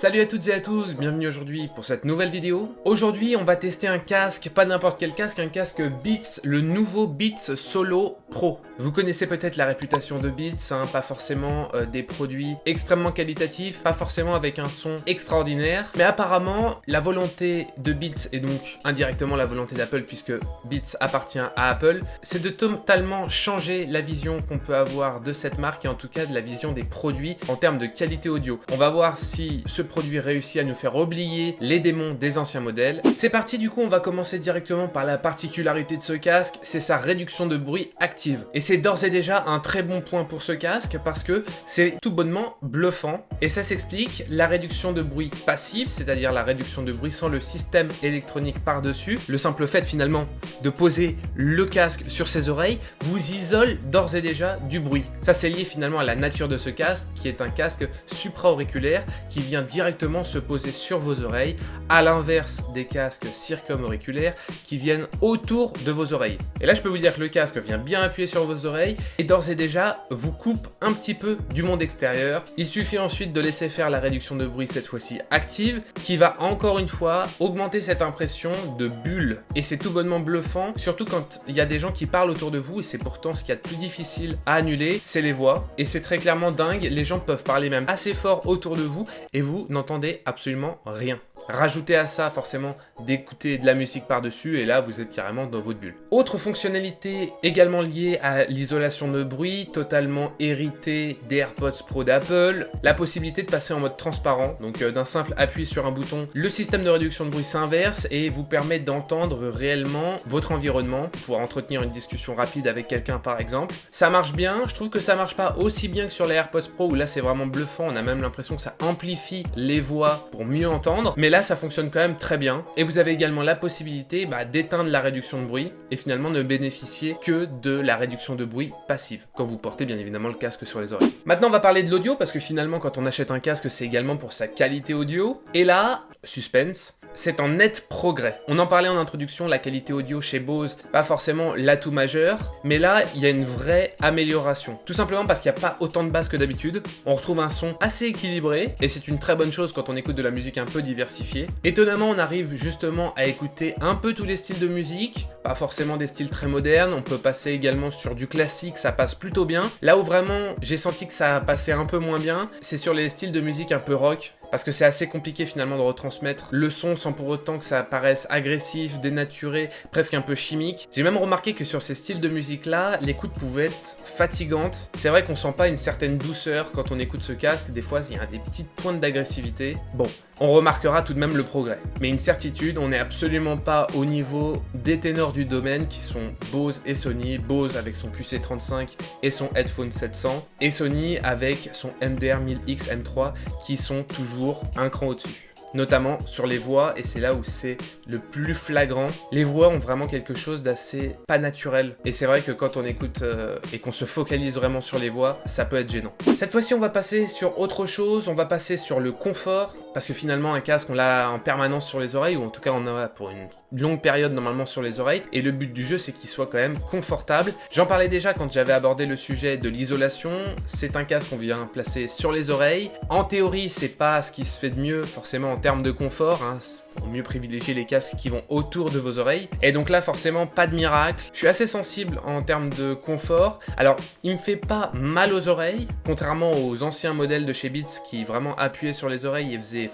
Salut à toutes et à tous, bienvenue aujourd'hui pour cette nouvelle vidéo. Aujourd'hui, on va tester un casque, pas n'importe quel casque, un casque Beats, le nouveau Beats Solo Pro. Vous connaissez peut-être la réputation de Beats, hein, pas forcément euh, des produits extrêmement qualitatifs, pas forcément avec un son extraordinaire, mais apparemment, la volonté de Beats, et donc indirectement la volonté d'Apple, puisque Beats appartient à Apple, c'est de totalement changer la vision qu'on peut avoir de cette marque, et en tout cas de la vision des produits en termes de qualité audio. On va voir si ce produit réussit à nous faire oublier les démons des anciens modèles. C'est parti du coup, on va commencer directement par la particularité de ce casque, c'est sa réduction de bruit active. Et c'est d'ores et déjà un très bon point pour ce casque parce que c'est tout bonnement bluffant. Et ça s'explique, la réduction de bruit passive, c'est-à-dire la réduction de bruit sans le système électronique par-dessus, le simple fait finalement de poser le casque sur ses oreilles, vous isole d'ores et déjà du bruit. Ça c'est lié finalement à la nature de ce casque qui est un casque supra-auriculaire qui vient directement directement se poser sur vos oreilles, à l'inverse des casques circumauriculaires qui viennent autour de vos oreilles. Et là, je peux vous dire que le casque vient bien appuyer sur vos oreilles et d'ores et déjà vous coupe un petit peu du monde extérieur. Il suffit ensuite de laisser faire la réduction de bruit cette fois-ci active qui va encore une fois augmenter cette impression de bulle. Et c'est tout bonnement bluffant, surtout quand il y a des gens qui parlent autour de vous et c'est pourtant ce qu'il y a de plus difficile à annuler, c'est les voix. Et c'est très clairement dingue, les gens peuvent parler même assez fort autour de vous et vous n'entendez absolument rien. Rajoutez à ça forcément d'écouter de la musique par-dessus et là vous êtes carrément dans votre bulle. Autre fonctionnalité également liée à l'isolation de bruit, totalement héritée des AirPods Pro d'Apple, la possibilité de passer en mode transparent, donc euh, d'un simple appui sur un bouton, le système de réduction de bruit s'inverse et vous permet d'entendre réellement votre environnement, pour entretenir une discussion rapide avec quelqu'un par exemple. Ça marche bien, je trouve que ça marche pas aussi bien que sur les AirPods Pro où là c'est vraiment bluffant, on a même l'impression que ça amplifie les voix pour mieux entendre, mais là ça fonctionne quand même très bien. Et vous avez également la possibilité bah, d'éteindre la réduction de bruit et finalement ne bénéficier que de la réduction de bruit passive, quand vous portez bien évidemment le casque sur les oreilles. Maintenant, on va parler de l'audio, parce que finalement, quand on achète un casque, c'est également pour sa qualité audio. Et là, suspense, c'est en net progrès. On en parlait en introduction, la qualité audio chez Bose, pas forcément l'atout majeur, mais là, il y a une vraie amélioration. Tout simplement parce qu'il n'y a pas autant de basses que d'habitude, on retrouve un son assez équilibré, et c'est une très bonne chose quand on écoute de la musique un peu diversifiée. Étonnamment, on arrive justement à écouter un peu tous les styles de musique, pas forcément des styles très modernes, on peut passer également sur du classique, ça passe plutôt bien. Là où vraiment j'ai senti que ça passait un peu moins bien, c'est sur les styles de musique un peu rock, parce que c'est assez compliqué finalement de retransmettre le son sans pour autant que ça paraisse agressif, dénaturé, presque un peu chimique. J'ai même remarqué que sur ces styles de musique là, l'écoute pouvait être fatigante. C'est vrai qu'on sent pas une certaine douceur quand on écoute ce casque, des fois il y a des petites pointes d'agressivité. Bon, on remarquera tout de même le progrès. Mais une certitude, on n'est absolument pas au niveau des ténors du domaine qui sont Bose et Sony, Bose avec son QC35 et son Headphone 700, et Sony avec son MDR 1000X M3 qui sont toujours un cran au-dessus notamment sur les voix, et c'est là où c'est le plus flagrant. Les voix ont vraiment quelque chose d'assez pas naturel, et c'est vrai que quand on écoute euh, et qu'on se focalise vraiment sur les voix, ça peut être gênant. Cette fois-ci, on va passer sur autre chose, on va passer sur le confort, parce que finalement, un casque, on l'a en permanence sur les oreilles, ou en tout cas, on en a pour une longue période normalement sur les oreilles, et le but du jeu, c'est qu'il soit quand même confortable. J'en parlais déjà quand j'avais abordé le sujet de l'isolation, c'est un casque qu'on vient placer sur les oreilles. En théorie, c'est pas ce qui se fait de mieux, forcément, en termes de confort, hein, faut mieux privilégier les casques qui vont autour de vos oreilles. Et donc là, forcément, pas de miracle. Je suis assez sensible en termes de confort. Alors, il me fait pas mal aux oreilles, contrairement aux anciens modèles de chez Beats qui vraiment appuyaient sur les oreilles et faisaient,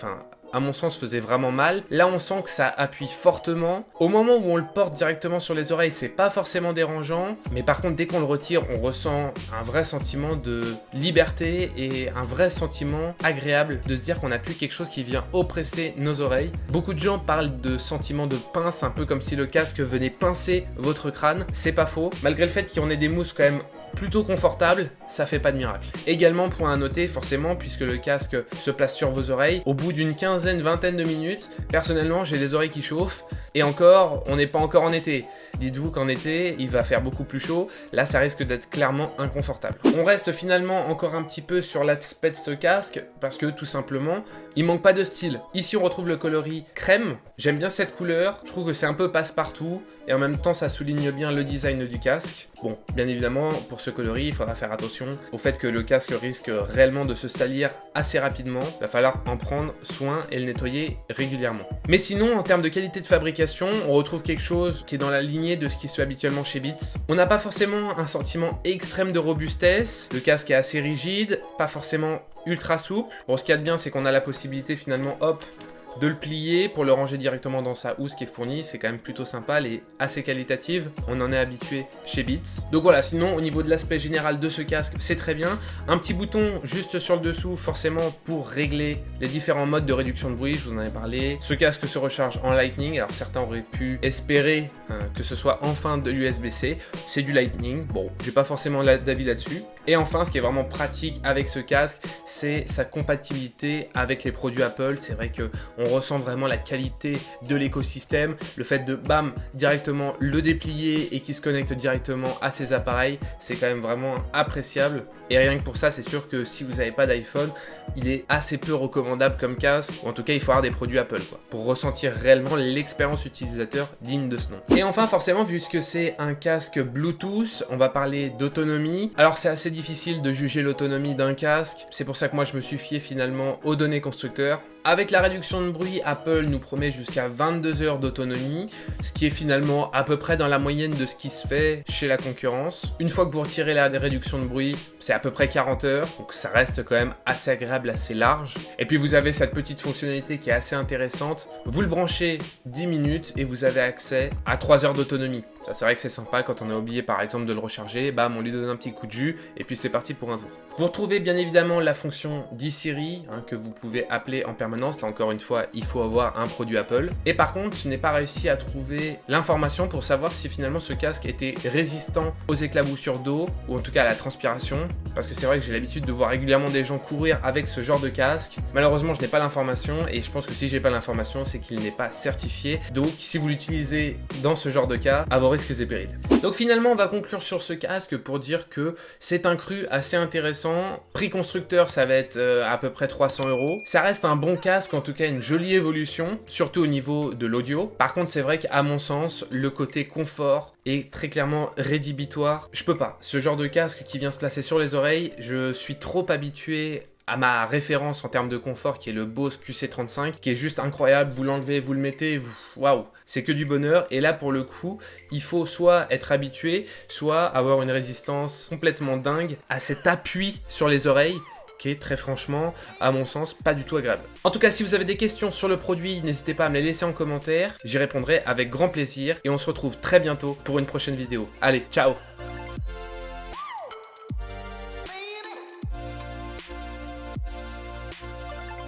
à mon sens, faisait vraiment mal. Là, on sent que ça appuie fortement. Au moment où on le porte directement sur les oreilles, c'est pas forcément dérangeant. Mais par contre, dès qu'on le retire, on ressent un vrai sentiment de liberté et un vrai sentiment agréable de se dire qu'on n'a plus quelque chose qui vient oppresser nos oreilles. Beaucoup de gens parlent de sentiment de pince, un peu comme si le casque venait pincer votre crâne. C'est pas faux. Malgré le fait qu'on ait des mousses quand même plutôt confortable, ça fait pas de miracle. Également, point à noter, forcément, puisque le casque se place sur vos oreilles, au bout d'une quinzaine, vingtaine de minutes, personnellement, j'ai les oreilles qui chauffent, et encore, on n'est pas encore en été. Dites-vous qu'en été, il va faire beaucoup plus chaud. Là, ça risque d'être clairement inconfortable. On reste finalement encore un petit peu sur l'aspect de ce casque parce que tout simplement, il manque pas de style. Ici, on retrouve le coloris crème. J'aime bien cette couleur. Je trouve que c'est un peu passe-partout et en même temps, ça souligne bien le design du casque. Bon, bien évidemment, pour se colorie, il faudra faire attention au fait que le casque risque réellement de se salir assez rapidement. Va falloir en prendre soin et le nettoyer régulièrement. Mais sinon, en termes de qualité de fabrication, on retrouve quelque chose qui est dans la lignée de ce qui se fait habituellement chez Beats. On n'a pas forcément un sentiment extrême de robustesse, le casque est assez rigide, pas forcément ultra souple. Bon, ce qu'il y a de bien, c'est qu'on a la possibilité finalement, hop, de le plier pour le ranger directement dans sa housse qui est fournie. C'est quand même plutôt sympa, elle est assez qualitative. On en est habitué chez Beats. Donc voilà, sinon au niveau de l'aspect général de ce casque, c'est très bien. Un petit bouton juste sur le dessous, forcément pour régler les différents modes de réduction de bruit, je vous en ai parlé. Ce casque se recharge en Lightning, alors certains auraient pu espérer hein, que ce soit enfin de l'USB-C. C'est du Lightning, bon, j'ai pas forcément d'avis là-dessus. Et enfin, ce qui est vraiment pratique avec ce casque, c'est sa compatibilité avec les produits Apple. C'est vrai que on ressent vraiment la qualité de l'écosystème. Le fait de, bam, directement le déplier et qu'il se connecte directement à ses appareils, c'est quand même vraiment appréciable. Et rien que pour ça, c'est sûr que si vous n'avez pas d'iPhone, il est assez peu recommandable comme casque. Ou en tout cas, il faut avoir des produits Apple, quoi. Pour ressentir réellement l'expérience utilisateur digne de ce nom. Et enfin, forcément, puisque c'est un casque Bluetooth, on va parler d'autonomie. Alors, c'est assez difficile de juger l'autonomie d'un casque. C'est pour ça que moi, je me suis fié finalement aux données constructeurs. Avec la réduction de bruit, Apple nous promet jusqu'à 22 heures d'autonomie, ce qui est finalement à peu près dans la moyenne de ce qui se fait chez la concurrence. Une fois que vous retirez la réduction de bruit, c'est à peu près 40 heures, donc ça reste quand même assez agréable, assez large. Et puis vous avez cette petite fonctionnalité qui est assez intéressante. Vous le branchez 10 minutes et vous avez accès à 3 heures d'autonomie. C'est vrai que c'est sympa quand on a oublié par exemple de le recharger, bam on lui donne un petit coup de jus et puis c'est parti pour un tour. Vous retrouvez bien évidemment la fonction d'e-Siri hein, que vous pouvez appeler en permanence, là encore une fois il faut avoir un produit Apple. Et par contre je n'ai pas réussi à trouver l'information pour savoir si finalement ce casque était résistant aux éclaboussures d'eau ou en tout cas à la transpiration parce que c'est vrai que j'ai l'habitude de voir régulièrement des gens courir avec ce genre de casque. Malheureusement je n'ai pas l'information et je pense que si j'ai pas l'information c'est qu'il n'est pas certifié. Donc si vous l'utilisez dans ce genre de cas, à Donc finalement, on va conclure sur ce casque pour dire que c'est un cru assez intéressant. Prix constructeur, ça va être euh, à peu près 300 euros. Ça reste un bon casque, en tout cas une jolie évolution, surtout au niveau de l'audio. Par contre, c'est vrai qu'à mon sens, le côté confort est très clairement rédhibitoire. Je peux pas. Ce genre de casque qui vient se placer sur les oreilles, je suis trop habitué à ma référence en termes de confort qui est le Bose QC35 qui est juste incroyable, vous l'enlevez, vous le mettez, waouh, c'est que du bonheur. Et là pour le coup il faut soit être habitué, soit avoir une résistance complètement dingue à cet appui sur les oreilles qui est très franchement, à mon sens, pas du tout agréable. En tout cas, si vous avez des questions sur le produit, n'hésitez pas à me les laisser en commentaire, j'y répondrai avec grand plaisir. Et on se retrouve très bientôt pour une prochaine vidéo. Allez, ciao